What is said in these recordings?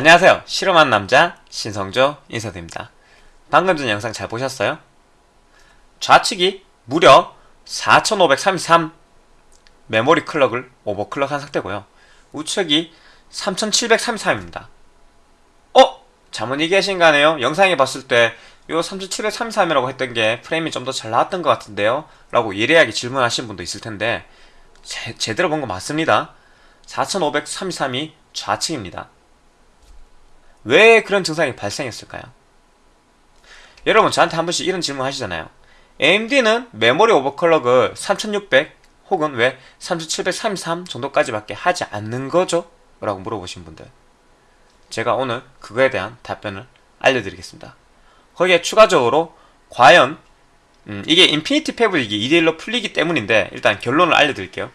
안녕하세요. 실험한 남자 신성조 인사드립니다. 방금 전 영상 잘 보셨어요? 좌측이 무려 4533 메모리 클럭을 오버클럭한 상태고요. 우측이 3733입니다. 어? 잘못 얘기하신 거 아니에요? 영상에 봤을 때 요 3733이라고 했던 게 프레임이 좀 더 잘 나왔던 것 같은데요? 라고 예리하게 질문하신 분도 있을 텐데 제, 제대로 본 거 맞습니다. 4533이 좌측입니다. 왜 그런 증상이 발생했을까요? 여러분 저한테 한 번씩 이런 질문 하시잖아요. AMD는 메모리 오버클럭을 3600 혹은 왜 3733 정도까지밖에 하지 않는 거죠? 라고 물어보신 분들 제가 오늘 그거에 대한 답변을 알려드리겠습니다. 거기에 추가적으로 과연 음, 이게 Infinity Fabric이 2대1로 풀리기 때문인데 일단 결론을 알려드릴게요.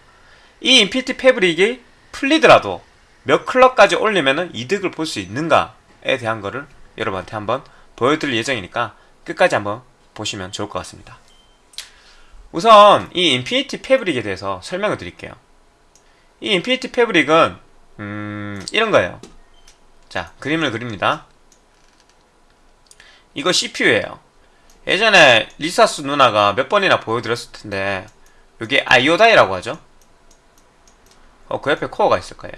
이 Infinity Fabric이 풀리더라도 몇 클럭까지 올리면 이득을 볼 수 있는가에 대한 거를 여러분한테 한번 보여드릴 예정이니까 끝까지 한번 보시면 좋을 것 같습니다. 우선 이 Infinity Fabric에 대해서 설명을 드릴게요. 이 Infinity Fabric은 음, 이런 거예요. 자, 그림을 그립니다. 이거 CPU예요. 예전에 리사수 누나가 몇 번이나 보여드렸을 텐데 이게 IO die라고 하죠. 어, 그 옆에 코어가 있을 거예요.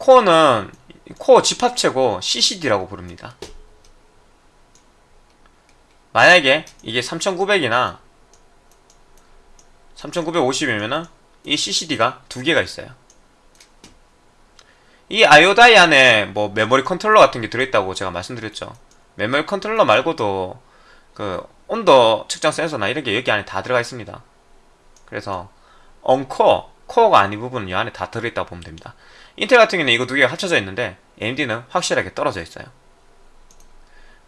코어는 코어 집합체고 CCD라고 부릅니다. 만약에 이게 3900이나 3950이면은 이 CCD가 두 개가 있어요. 이 IO die 안에 뭐 메모리 컨트롤러 같은 게 들어있다고 제가 말씀드렸죠. 메모리 컨트롤러 말고도 그 온도 측정 센서나 이런 게 여기 안에 다 들어가 있습니다. 그래서 uncore, 코어가 아닌 부분은 이 안에 다 들어있다고 보면 됩니다. 인텔 같은 경우는 이거 두 개가 합쳐져 있는데 AMD는 확실하게 떨어져 있어요.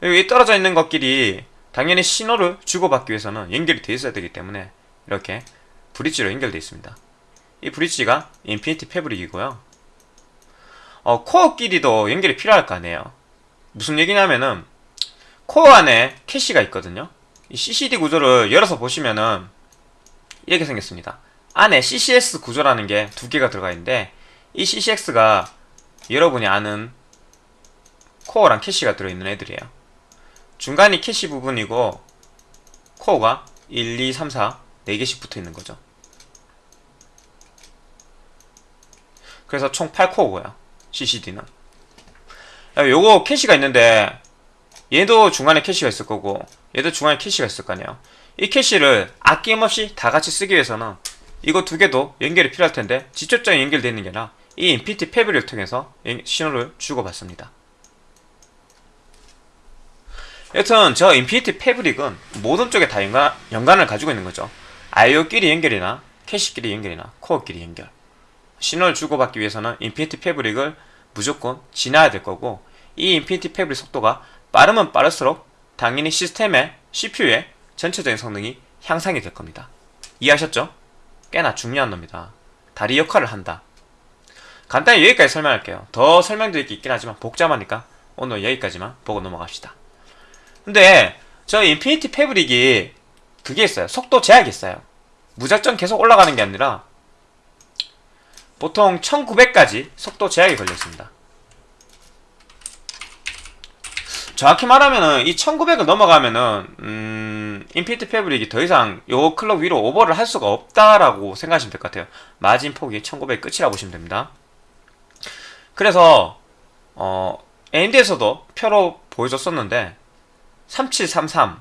이 떨어져 있는 것끼리 당연히 신호를 주고받기 위해서는 연결이 돼 있어야 되기 때문에 이렇게 브릿지로 연결되어 있습니다. 이 브릿지가 Infinity Fabric이고요. 어, 코어끼리도 연결이 필요할 거 아니에요. 무슨 얘기냐면은 코어 안에 캐시가 있거든요. 이 CCD 구조를 열어서 보시면은 이렇게 생겼습니다. 안에 CCX 구조라는 게 두 개가 들어가 있는데 이 CCX가 여러분이 아는 코어랑 캐시가 들어있는 애들이에요. 중간이 캐시 부분이고 코어가 1, 2, 3, 4 4개씩 붙어 있는 거죠. 그래서 총 8코어고요. CCD는. 요거 캐시가 있는데 얘도 중간에 캐시가 있을 거고 얘도 중간에 캐시가 있을 거 아니에요. 이 캐시를 아낌없이 다 같이 쓰기 위해서는 이거 두 개도 연결이 필요할 텐데 직접적인 연결되어 있는 게 아니라 이 Infinity Fabric을 통해서 신호를 주고받습니다. 여튼 저 Infinity Fabric은 모든 쪽에 다 연관, 연관을 가지고 있는 거죠. IO끼리 연결이나 캐시끼리 연결이나 코어끼리 연결. 신호를 주고받기 위해서는 Infinity Fabric을 무조건 지나야 될 거고 이 Infinity Fabric 속도가 빠르면 빠를수록 당연히 시스템의 CPU의 전체적인 성능이 향상이 될 겁니다. 이해하셨죠? 꽤나 중요한 겁니다. 다리 역할을 한다. 간단히 여기까지 설명할게요. 더 설명드릴 게 있긴 하지만 복잡하니까 오늘 여기까지만 보고 넘어갑시다. 근데 저 Infinity Fabric이 그게 있어요. 속도 제약이 있어요. 무작정 계속 올라가는 게 아니라 보통 1900까지 속도 제약이 걸려 있습니다. 정확히 말하면은 이 1900을 넘어가면은 음, Infinity Fabric이 더 이상 요 클럭 위로 오버를 할 수가 없다라고 생각하시면 될 것 같아요. 마진 폭이 1900 끝이라고 보시면 됩니다. 그래서 어, AMD에서도 표로 보여줬었는데 3733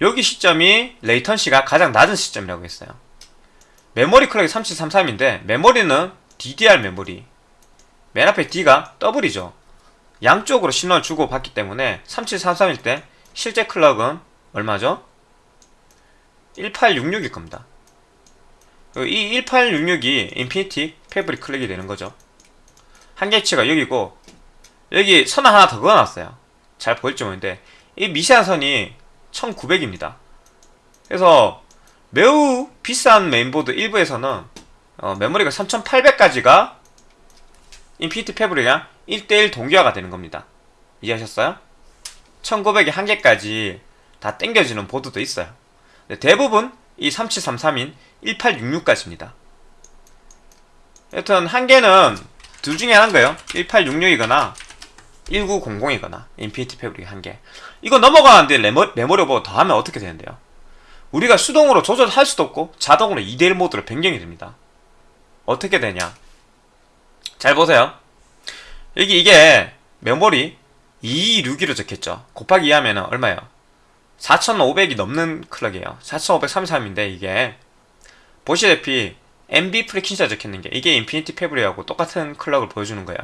여기 시점이 latency가 가장 낮은 시점이라고 했어요. 메모리 클럭이 3733인데 메모리는 DDR 메모리 맨 앞에 D가 더블이죠. 양쪽으로 신호를 주고 받기 때문에 3733일 때 실제 클럭은 얼마죠? 1866일 겁니다. 이 1866이 Infinity Fabric 클럭이 되는 거죠. 한계치가 여기고 여기 선 하나 더 그어놨어요. 잘 보일지 모르는데 이 미세한 선이 1900입니다. 그래서 매우 비싼 메인보드 일부에서는 어, 메모리가 3800까지가 Infinity Fabric이랑 1대1 동기화가 되는 겁니다. 이해하셨어요? 1900의 한계까지 다 땡겨지는 보드도 있어요. 대부분 이 3733인 1866까지입니다. 여튼 한 개는 둘 중에 하나인 거예요 1866이거나 1900이거나 Infinity Fabric 한 개. 이거 넘어가는데 메모, 메모리 오버 더 하면 어떻게 되는데요? 우리가 수동으로 조절할 수도 없고 자동으로 2대1 모드로 변경이 됩니다. 어떻게 되냐? 잘 보세요. 여기 이게 메모리 226이로 적혔죠. 곱하기 2 하면 얼마예요? 4500이 넘는 clock이에요. 4533인데 이게 보시다시피 MB 프리퀸시가 적혀있는 게 이게 Infinity Fabric하고 똑같은 clock을 보여주는 거예요.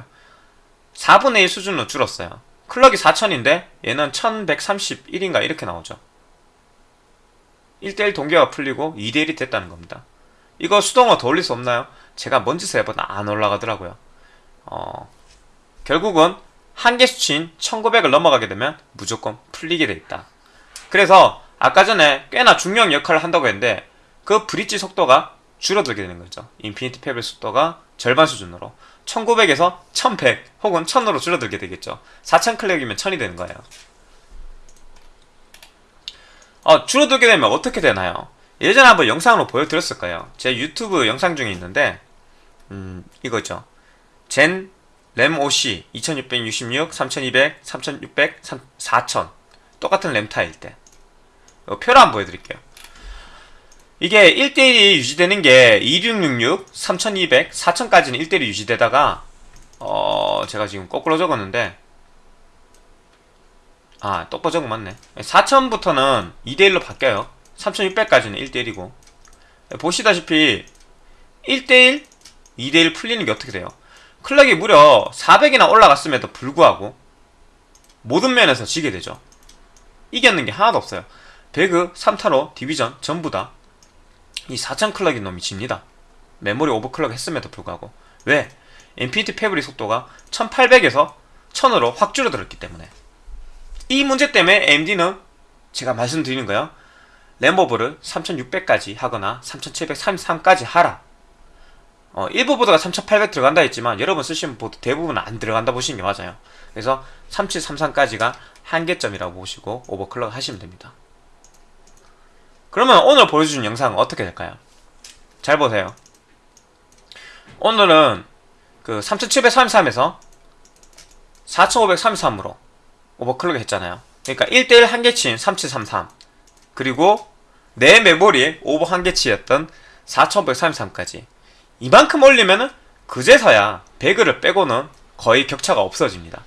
4분의 1 수준으로 줄었어요. clock이 4000인데 얘는 1131인가 이렇게 나오죠. 1대1 동기화가 풀리고 2대1이 됐다는 겁니다. 이거 수동으로 더 올릴 수 없나요? 제가 뭔 짓을 해봐도 안 올라가더라고요. 어, 결국은 한계 수치인 1900을 넘어가게 되면 무조건 풀리게 돼 있다. 그래서 아까 전에 꽤나 중요한 역할을 한다고 했는데 그 브릿지 속도가 줄어들게 되는 거죠. Infinity Fabric 속도가 절반 수준으로 1900에서 1100 혹은 1000으로 줄어들게 되겠죠. 4000 clock이면 1000이 되는 거예요. 어, 줄어들게 되면 어떻게 되나요? 예전에 한번 영상으로 보여드렸을 거예요. 제 유튜브 영상 중에 있는데 음, 이거죠. 젠 램 OC 2666, 3200, 3600, 4000 똑같은 램 타일 때 표를 한번 보여드릴게요. 이게 1대1이 유지되는 게 2666, 3200, 4000까지는 1대1이 유지되다가 어 제가 지금 거꾸로 적었는데. 아 똑바로 적은 맞네. 4000부터는 2대1로 바뀌어요. 3600까지는 1대1이고. 보시다시피 1대1, 2대1 풀리는 게 어떻게 돼요? clock이 무려 400이나 올라갔음에도 불구하고 모든 면에서 지게 되죠. 이겼는 게 하나도 없어요. 배그, 3타로, 디비전 전부 다 이 4000 clock인 놈이 집니다. 메모리 overclock 했음에도 불구하고 왜? Infinity Fabric 속도가 1800에서 1000으로 확 줄어들었기 때문에 이 문제 때문에 AMD는 제가 말씀드리는 거예요. 램버블을 3600까지 하거나 3733까지 하라. 어, 일부 보드가 3800 들어간다 했지만 여러분 쓰시는 보드 대부분은 안 들어간다 보시는 게 맞아요. 그래서 3733까지가 한계점이라고 보시고 오버클럭 하시면 됩니다. 그러면 오늘 보여주는 영상은 어떻게 될까요? 잘 보세요. 오늘은 그 3733에서 4533으로 오버클럭 했잖아요. 그러니까 1대1 한계치인 3733 그리고 내 메모리에 오버 한계치였던 4533까지 이만큼 올리면은 그제서야 배그를 빼고는 거의 격차가 없어집니다.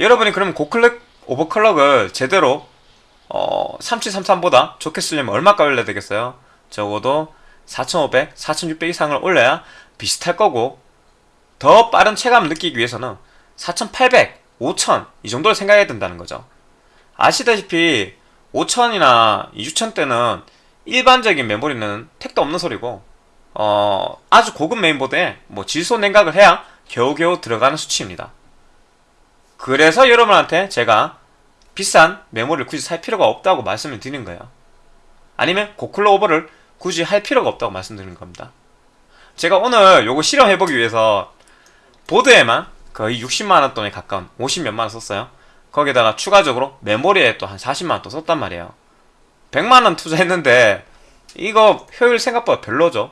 여러분이 그러면 고클럭 오버클럭을 제대로 어, 3733보다 좋게 쓰려면 얼마가 올려야 되겠어요? 적어도 4500, 4600 이상을 올려야 비슷할 거고 더 빠른 체감을 느끼기 위해서는 4800, 5000 이 정도를 생각해야 된다는 거죠. 아시다시피 5000이나 6000 때는 일반적인 메모리는 택도 없는 소리고 어, 아주 고급 메인보드에 뭐 질소 냉각을 해야 겨우겨우 들어가는 수치입니다. 그래서 여러분한테 제가 비싼 메모리를 굳이 살 필요가 없다고 말씀을 드리는 거예요. 아니면 고클로 오버를 굳이 할 필요가 없다고 말씀드리는 겁니다. 제가 오늘 요거 실험해보기 위해서 보드에만 거의 60만원 돈에 가까운 50몇만원 썼어요. 거기다가 추가적으로 메모리에 또 한 40만원 또 썼단 말이에요. 100만원 투자했는데 이거 효율 생각보다 별로죠.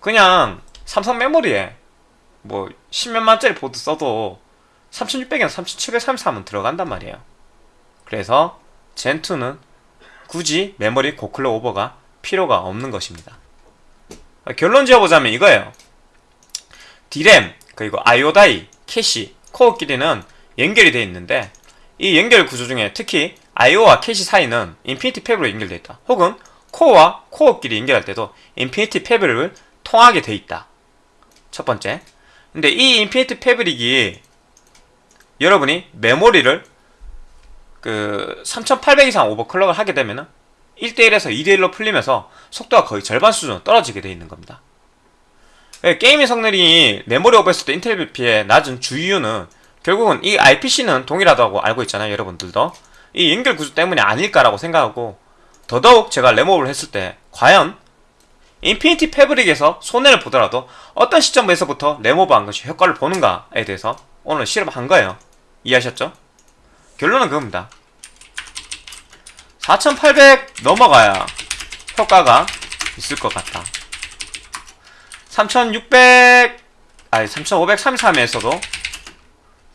그냥 삼성 메모리에 뭐 10몇만짜리 보드 써도 3600이나 3733은 들어간단 말이에요. 그래서 Zen2는 굳이 메모리 고clock 오버가 필요가 없는 것입니다. 결론 지어보자면 이거예요. D램, 그리고 IO die, 캐시, 코어끼리는 연결이 되어 있는데 이 연결 구조 중에 특히 IO와 캐시 사이는 Infinity Fabric으로 연결되어 있다. 혹은 코어와 코어끼리 연결할 때도 Infinity Fabric을 통하게 되어 있다. 첫 번째. 근데 이 Infinity Fabric이 여러분이 메모리를 그 3800 이상 overclock을 하게 되면은 1대1에서 2대1로 풀리면서 속도가 거의 절반 수준으로 떨어지게 되어 있는 겁니다. 예, 게임의 성능이 메모리 오버했을 때 인텔 대비 낮은 주 이유는 결국은 이 IPC는 동일하다고 알고 있잖아요 여러분들도 이 연결 구조 때문이 아닐까라고 생각하고 더더욱 제가 램오버를 했을 때 과연 Infinity Fabric에서 손해를 보더라도 어떤 시점에서부터 램오버한 것이 효과를 보는가에 대해서 오늘 실험한 거예요 이해하셨죠? 결론은 그겁니다. 4800 넘어가야 효과가 있을 것 같다. 3600 아니 3533에서도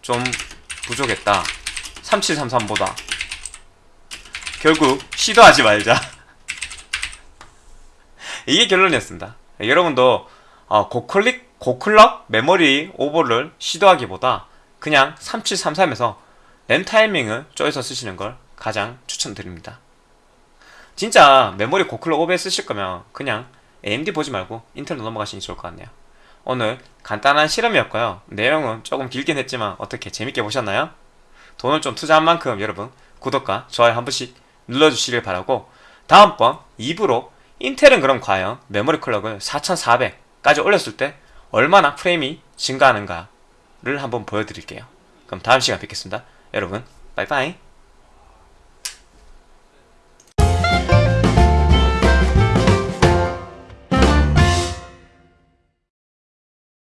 좀 부족했다 3733보다 결국 시도하지 말자 이게 결론이었습니다 여러분도 어, 고클릭 고클럭 메모리 오버를 시도하기보다 그냥 3733에서 램 타이밍을 쪼여서 쓰시는 걸 가장 추천드립니다. 진짜 메모리 고클럭 오버에 쓰실 거면 그냥 AMD 보지 말고 인텔로 넘어가시는 게 좋을 것 같네요. 오늘 간단한 실험이었고요. 내용은 조금 길긴 했지만 어떻게 재밌게 보셨나요? 돈을 좀 투자한 만큼 여러분 구독과 좋아요 한 번씩 눌러주시길 바라고 다음번 2부로 인텔은 그럼 과연 메모리 클럭을 4400까지 올렸을 때 얼마나 프레임이 증가하는가를 한번 보여드릴게요. 그럼 다음 시간 뵙겠습니다 여러분 빠이빠이